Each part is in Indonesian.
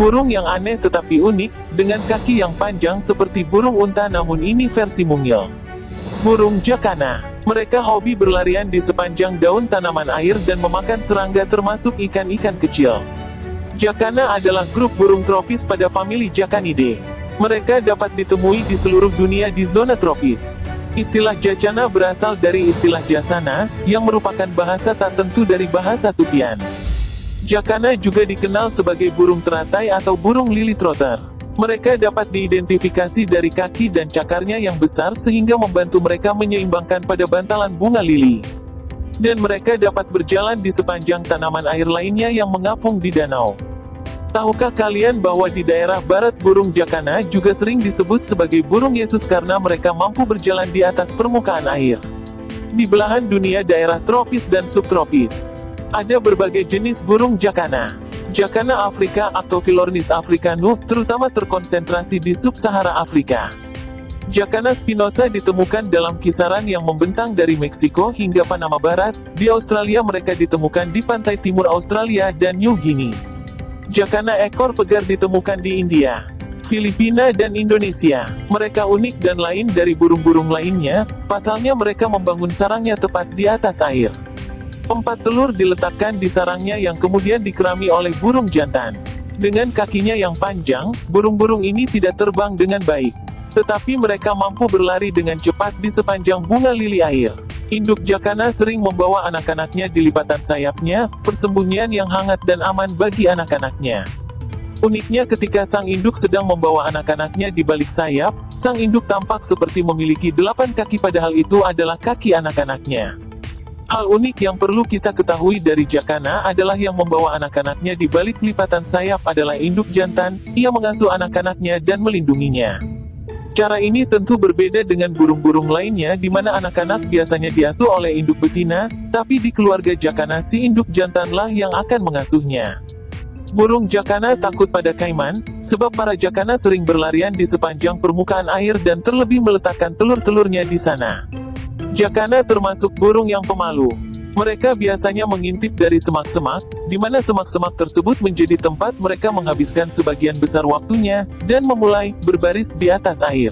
Burung yang aneh tetapi unik, dengan kaki yang panjang seperti burung unta namun ini versi mungil. Burung jakana. Mereka hobi berlarian di sepanjang daun tanaman air dan memakan serangga termasuk ikan-ikan kecil. Jakana adalah grup burung tropis pada famili Jacanidae. Mereka dapat ditemui di seluruh dunia di zona tropis. Istilah jacana berasal dari istilah jasana, yang merupakan bahasa tak tentu dari bahasa Tupian. Jakana juga dikenal sebagai burung teratai atau burung lili trotter. Mereka dapat diidentifikasi dari kaki dan cakarnya yang besar sehingga membantu mereka menyeimbangkan pada bantalan bunga lili. Dan mereka dapat berjalan di sepanjang tanaman air lainnya yang mengapung di danau. Tahukah kalian bahwa di daerah barat burung jakana juga sering disebut sebagai burung Yesus karena mereka mampu berjalan di atas permukaan air? Di belahan dunia daerah tropis dan subtropis, ada berbagai jenis burung jakana. Jakana Afrika atau Philornis africanus terutama terkonsentrasi di sub-Sahara Afrika. Jakana spinosa ditemukan dalam kisaran yang membentang dari Meksiko hingga Panama Barat, di Australia mereka ditemukan di pantai timur Australia dan New Guinea. Jakana ekor pegar ditemukan di India, Filipina dan Indonesia. Mereka unik dan lain dari burung-burung lainnya, pasalnya mereka membangun sarangnya tepat di atas air. Empat telur diletakkan di sarangnya yang kemudian dikerami oleh burung jantan. Dengan kakinya yang panjang, burung-burung ini tidak terbang dengan baik. Tetapi mereka mampu berlari dengan cepat di sepanjang bunga lili air. Induk jakana sering membawa anak-anaknya di lipatan sayapnya, persembunyian yang hangat dan aman bagi anak-anaknya. Uniknya ketika sang induk sedang membawa anak-anaknya di balik sayap, sang induk tampak seperti memiliki delapan kaki padahal itu adalah kaki anak-anaknya. Hal unik yang perlu kita ketahui dari Jakana adalah yang membawa anak-anaknya di balik lipatan sayap adalah induk jantan, ia mengasuh anak-anaknya dan melindunginya. Cara ini tentu berbeda dengan burung-burung lainnya di mana anak-anak biasanya diasuh oleh induk betina, tapi di keluarga Jakana si induk jantanlah yang akan mengasuhnya. Burung Jakana takut pada kaiman, sebab para Jakana sering berlarian di sepanjang permukaan air dan terlebih meletakkan telur-telurnya di sana. Jakana termasuk burung yang pemalu. Mereka biasanya mengintip dari semak-semak, di mana semak-semak tersebut menjadi tempat mereka menghabiskan sebagian besar waktunya, dan memulai berbaris di atas air.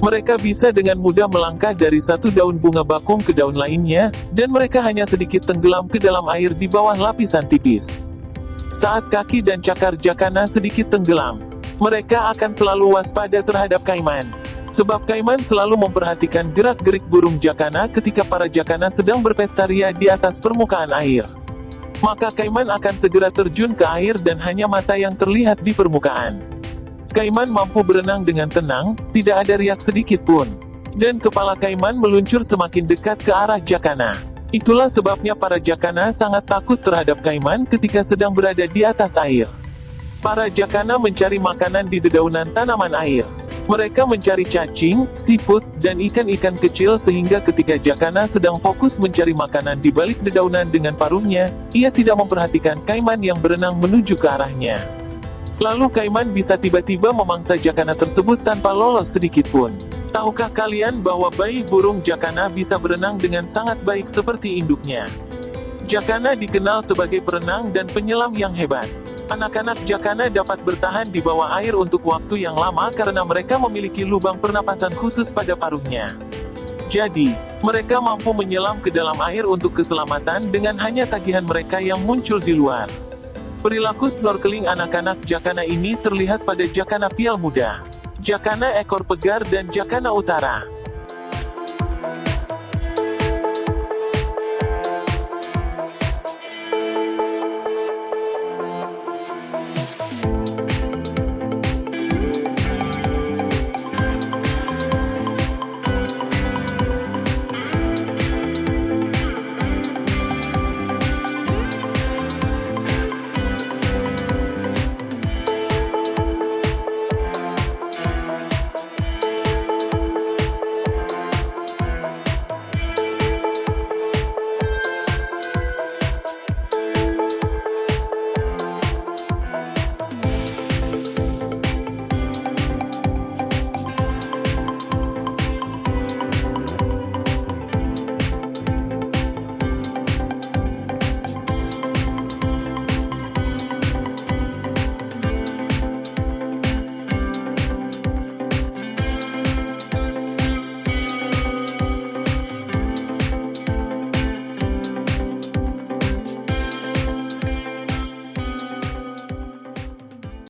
Mereka bisa dengan mudah melangkah dari satu daun bunga bakung ke daun lainnya, dan mereka hanya sedikit tenggelam ke dalam air di bawah lapisan tipis. Saat kaki dan cakar jakana sedikit tenggelam, mereka akan selalu waspada terhadap kaiman. Sebab Kaiman selalu memperhatikan gerak-gerik burung jakana ketika para jakana sedang berpesta ria di atas permukaan air. Maka Kaiman akan segera terjun ke air dan hanya mata yang terlihat di permukaan. Kaiman mampu berenang dengan tenang, tidak ada riak sedikit pun. Dan kepala Kaiman meluncur semakin dekat ke arah jakana. Itulah sebabnya para jakana sangat takut terhadap Kaiman ketika sedang berada di atas air. Para jakana mencari makanan di dedaunan tanaman air. Mereka mencari cacing, siput, dan ikan-ikan kecil sehingga ketika Jakana sedang fokus mencari makanan di balik dedaunan dengan paruhnya, ia tidak memperhatikan Kaiman yang berenang menuju ke arahnya. Lalu Kaiman bisa tiba-tiba memangsa Jakana tersebut tanpa lolos sedikit pun. Tahukah kalian bahwa bayi burung Jakana bisa berenang dengan sangat baik seperti induknya? Jakana dikenal sebagai perenang dan penyelam yang hebat. Anak-anak jakana dapat bertahan di bawah air untuk waktu yang lama karena mereka memiliki lubang pernapasan khusus pada paruhnya. Jadi, mereka mampu menyelam ke dalam air untuk keselamatan dengan hanya tagihan mereka yang muncul di luar. Perilaku snorkeling anak-anak jakana ini terlihat pada jakana pial muda, jakana ekor pegar dan jakana utara.